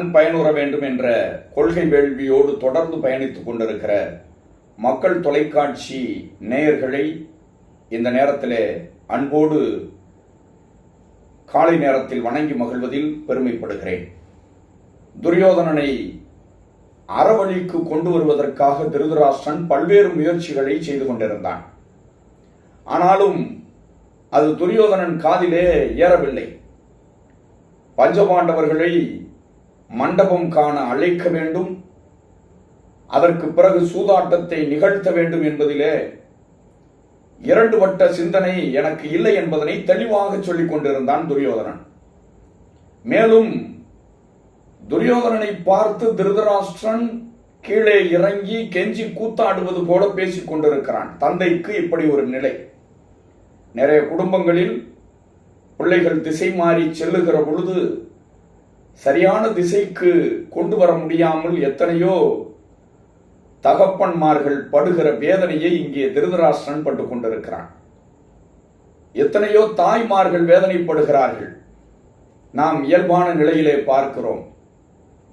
நன் பயனுற வேண்டும் என்ற கொள்கை வேள்வியோடு தொடர்ந்து பயணித்துக் கொண்டிருக்கிற மக்கள் தொலைக்காட்சி நேயர்களை இந்த நேரத்தில் அன்போடு காலை நேரத்தில் வணங்கி மகிழ்வதில் பெருமைப்படுகிறேன். துரியோதனனை அறவழிக்கு கொண்டு வருவதற்காக திருதராஷ்டிரன் பல்வேறு முயற்சிகளை செய்து கொண்டிருந்தான். ஆனாலும் அது துரியோதனன் காதிலே ஏறவில்லை. பஞ்சபாண்டவர்களை மண்டபம் காண அழைக்க வேண்டும். அதற்கு பிறகு சூதாட்டத்தை நிகழ்த்த வேண்டும் என்பதிலே இரண்டு வட்ட சிந்தனை எனக்கு இல்லை என்பதனை தெளிவாக சொல்லிக் கொண்டிருந்தான் துரியோதனன். மேலும் துரியோதனனை பார்த்து திருதராஷ்டிரன் கீழே இறங்கி கெஞ்சி கூத்தாடுவது போல பேசிக் கொண்டிருக்கிறான். தந்தைக்கு இப்படி ஒரு நிலை. நிறைய குடும்பங்களில் பிள்ளைகள் திசை மாறி செல்லுகிற பொழுது சரியான திசைக்கு கொண்டு வர முடியாமல் எத்தனையோ தகப்பன்மார்கள் படுகிற வேதனையை இங்கே திருதராஷ்டிரன் பட்டுக் கொண்டிருக்கிறான். எத்தனையோ தாய்மார்கள் வேதனைப்படுகிறார்கள். நாம் இயல்பான நிலையிலே பார்க்கிறோம்.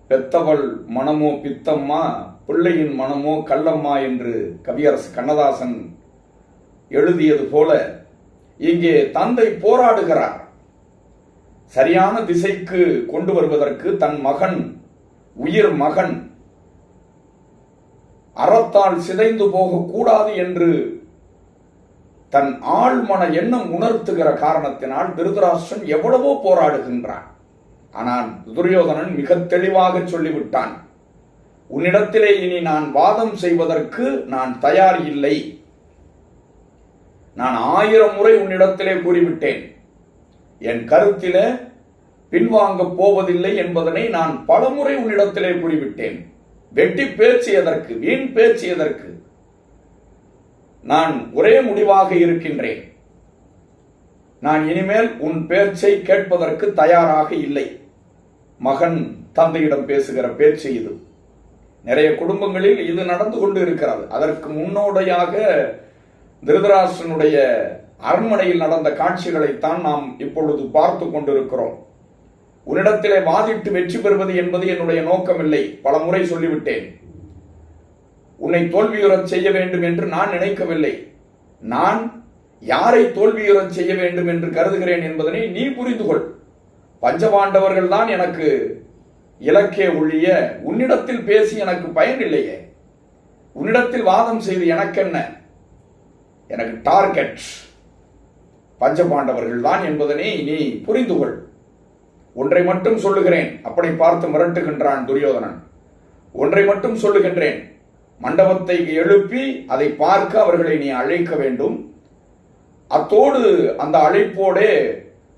பெத்தவள் மனமோ பித்தம்மா பிள்ளையின் மனமோ கல்லம்மா என்று கவியரசு கண்ணதாசன் எழுதியது போல இங்கே தந்தை போராடுகிறார். சரியான திசைக்கு கொண்டு வருவதற்கு தன் மகன் உயிர் மகன் அறத்தால் சிதைந்து போகக்கூடாது என்று தன் ஆழ்மன எண்ணம் உணர்த்துகிற காரணத்தினால் திருதராஷ்டிரன் எவ்வளவோ போராடுகின்றான். ஆனால் துரியோதனன் மிக தெளிவாக சொல்லிவிட்டான் உன்னிடத்திலே இனி நான் வாதம் செய்வதற்கு நான் தயார் இல்லை. நான் ஆயிரம் முறை உன்னிடத்திலே கூறிவிட்டேன். என் கருத்தில பின்வாங்கப் போவதில்லை என்பதனை நான் பலமுறை உன்னிடத்திலே கூறிவிட்டேன். வெட்டி பேச்சு எதற்கு? வீண் பேச்சு எதற்கு? நான் ஒரே முடிவாக இருக்கின்றேன். நான் இனிமேல் உன் பேச்சை கேட்பதற்கு தயாராக இல்லை. மகன் தந்தையிடம் பேசுகிற பேச்சு இது. நிறைய குடும்பங்களில் இது நடந்து கொண்டு இருக்கிறது. அதற்கு முன்னோடையாக திருதராஷ்டனுடைய அரண்மனையில் நடந்த காட்சிகளைத்தான் நாம் இப்பொழுது பார்த்து கொண்டிருக்கிறோம். உன்னிடத்திலே வாதிட்டு வெற்றி பெறுவது என்பது என்னுடைய நோக்கமில்லை. பல முறை சொல்லிவிட்டேன். உன்னை தோல்வியுறச் செய்ய வேண்டும் என்று நான் நினைக்கவில்லை. நான் யாரை தோல்வியுறச் செய்ய வேண்டும் என்று கருதுகிறேன் என்பதனை நீ புரிந்து கொள் பஞ்சபாண்டவர்கள் தான் எனக்கு இலக்கே ஒழிய உன்னிடத்தில் பேசி எனக்கு பயன் இல்லையே. உன்னிடத்தில் வாதம் செய்து எனக்கென்ன? எனக்கு டார்கெட். பஞ்சபாண்டவர்கள் தான் என்பதனை நீ புரிந்து கொள் ஒன்றை மட்டும் சொல்லுகிறேன் அப்படி பார்த்து மிரட்டுகின்றான் துரியோதனன். ஒன்றை மட்டும் சொல்லுகின்றேன் மண்டபத்தை எழுப்பி அதை பார்க்க அவர்களை நீ அழைக்க வேண்டும். அத்தோடு அந்த அழைப்போடே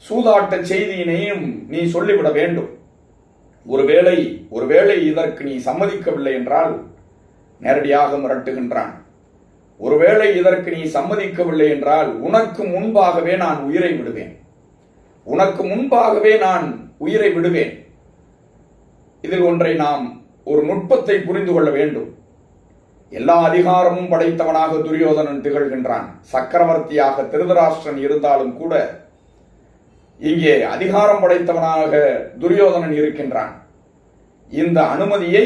சூதாட்ட செய்தியினையும் நீ சொல்லிவிட வேண்டும். ஒருவேளை ஒருவேளை இதற்கு நீ சம்மதிக்கவில்லை என்றால் நேரடியாக மிரட்டுகின்றான். ஒருவேளை இதற்கு நீ சம்மதிக்கவில்லை என்றால் உனக்கு முன்பாகவே நான் உயிரை விடுவேன். உனக்கு முன்பாகவே நான் உயிரை விடுவேன். இதில் ஒன்றை நாம் ஒரு நுட்பத்தை புரிந்து கொள்ள வேண்டும். எல்லா அதிகாரமும் படைத்தவனாக துரியோதனன் திகழ்கின்றான். சக்கரவர்த்தியாக திருதராஷ்டிரன் இருந்தாலும் கூட இங்கே அதிகாரம் படைத்தவனாக துரியோதனன் இருக்கின்றான். இந்த அனுமதியை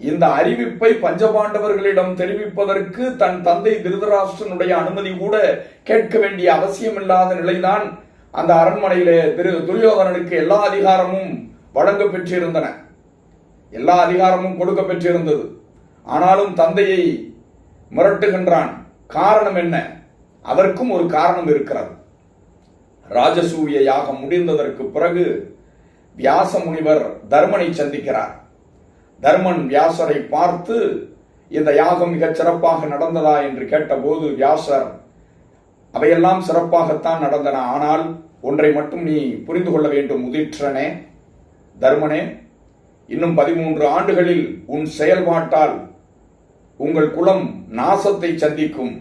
இந்த அறிவிப்பை பஞ்சபாண்டவர்களிடம் தெரிவிப்பதற்கு தன் தந்தை திருதராஷ்டிரனுடைய அனுமதி கூட கேட்க வேண்டிய அவசியமில்லாத நிலைதான் அந்த அரண்மனையிலே திரு துரியோதனனுக்கு எல்லா அதிகாரமும் வழங்க பெற்றிருந்தன. எல்லா அதிகாரமும் கொடுக்க பெற்றிருந்தது. ஆனாலும் தந்தையை மிரட்டுகின்றான். காரணம் என்ன? அதற்கும் ஒரு காரணம் இருக்கிறது. ராஜசூய யாகம் முடிந்ததற்கு பிறகு வியாச முனிவர் தர்மனை சந்திக்கிறார். தர்மன் வியாசரை பார்த்து இந்த யாகம் மிகச் சிறப்பாக நடந்ததா என்று கேட்டபோது வியாசர் அவையெல்லாம் சிறப்பாகத்தான் நடந்தன. ஆனால் ஒன்றை மட்டும் நீ புரிந்து கொள்ள வேண்டும் முதிற்றனே தர்மனே இன்னும் பதிமூன்று ஆண்டுகளில் உன் செயல்பாட்டால் உங்கள் குலம் நாசத்தை சந்திக்கும்.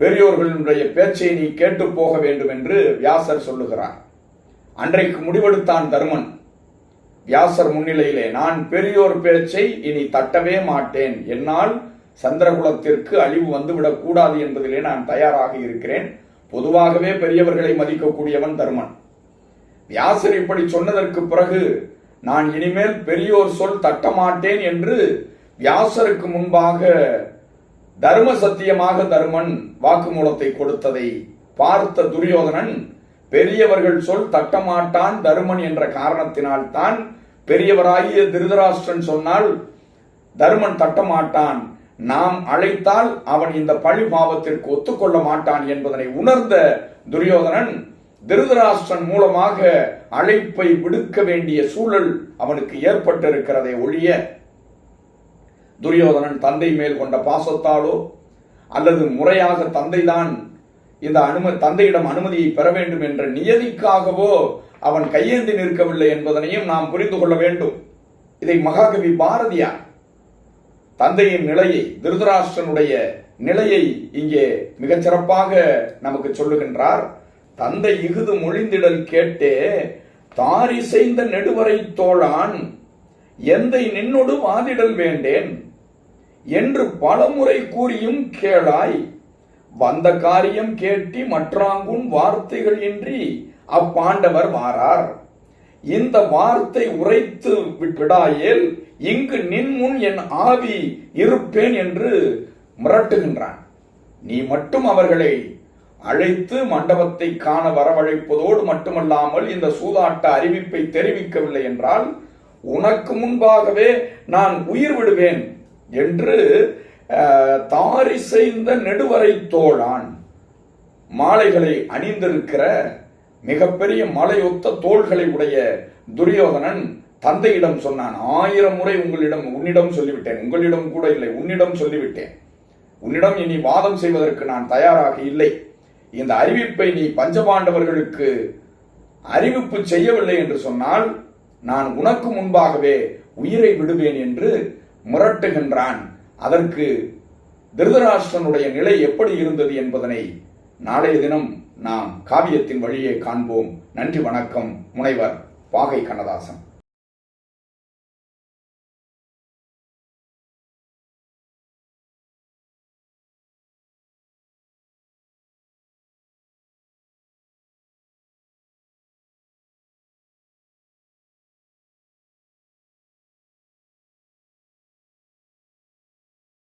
பெரியோர்களுடைய பேச்சை நீ கேட்டு போக வேண்டும் என்று வியாசர் சொல்லுகிறார். அன்றைக்கு முடிவெடுத்தான் தர்மன். வியாசர் முன்னிலையிலே நான் பெரியோர் பேச்சை இனி தட்டவே மாட்டேன். என்னால் சந்திரகுலத்திற்கு அழிவு வந்துவிடக் கூடாது என்பதிலே நான் தயாராக இருக்கிறேன். பொதுவாகவே பெரியவர்களை மதிக்கக்கூடியவன் தர்மன். வியாசர் இப்படி சொன்னதற்கு பிறகு நான் இனிமேல் பெரியோர் சொல் தட்டமாட்டேன் என்று வியாசருக்கு முன்பாக தர்ம சத்தியமாக தருமன் வாக்குமூலத்தை கொடுத்ததை பார்த்த துரியோதனன் பெரியவர்கள் சொல் தட்டமாட்டான் தருமன் என்ற காரணத்தினால் தான் பெரியவராகிய திருதராஷ்டிரன் சொன்னால் தருமன் தட்டமாட்டான். நாம் அழைத்தால் அவன் இந்த பழி பாவத்திற்கு ஒத்துக்கொள்ள மாட்டான் என்பதனை உணர்ந்த துரியோதனன் திருதராஷ்டிரன் மூலமாக அழைப்பை விடுக்க வேண்டிய சூழல் அவனுக்கு ஏற்பட்டிருக்கிறதை ஒழிய துரியோதனன் தந்தை மேல் கொண்ட பாசத்தாலோ அல்லது முறையாக தந்தைதான் இந்த அனுமதி தந்தையிடம் அனுமதியை பெற வேண்டும் என்ற நியதிக்காகவோ அவன் கையேந்தி நிற்கவில்லை என்பதனையும் நாம் புரிந்து கொள்ள வேண்டும். இதை மகாகவி பாரதியார் தந்தையின் நிலையை திருதராஷ்டனுடைய நிலையை இங்கே மிகச் சிறப்பாக நமக்கு சொல்லுகின்றார். தந்தை இகுது மொழிந்திடல் கேட்டே தாரிசைந்த நெடுவரை தோழான் எந்தை நின்னொடு வாதிடல் வேண்டேன் என்று பலமுறை கூறியும் கேளாய் வந்த காரியம் கேட்டி மற்றாங்குன் வார்த்தைகள் இன்றி அப்பாண்டவர் வாரார் இந்த வார்த்தை உரைத்து விடாயேல் இங்கு நின் முன் என் ஆவி இருப்பேன் என்று மிரட்டுகின்றான். நீ மட்டும் அவர்களை அழைத்து மண்டபத்தை காண வரவழைப்பதோடு மட்டுமல்லாமல் இந்த சூதாட்ட அறிவிப்பை தெரிவிக்கவில்லை என்றால் உனக்கு முன்பாகவே நான் உயிர் விடுவேன் என்று தாரி செய்த நெடுவரை தோழான். மாலைகளை அணிந்திருக்கிற மிகப்பெரிய மலையொத்த தோள்களை உடைய துரியோதனன் தந்தையிடம் சொன்னான் ஆயிரம் முறை உங்களிடம் உன்னிடம் சொல்லிவிட்டேன். உங்களிடம் கூட இல்லை உன்னிடம் சொல்லிவிட்டேன். உன்னிடம் இனி வாதம் செய்வதற்கு நான் தயாராக இல்லை. இந்த அறிவிப்பை நீ பஞ்சபாண்டவர்களுக்கு அறிவிப்பு செய்யவில்லை என்று சொன்னால் நான் உனக்கு முன்பாகவே உயிரை விடுவேன் என்று முரட்டுகின்றான். அதற்கு திருதராஷ்டிரனுடைய நிலை எப்படி இருந்தது என்பதனை நாளைய தினம் நாம் காவியத்தின் வழியே காண்போம். நன்றி வணக்கம் முனைவர் பாகை கண்ணதாசன்.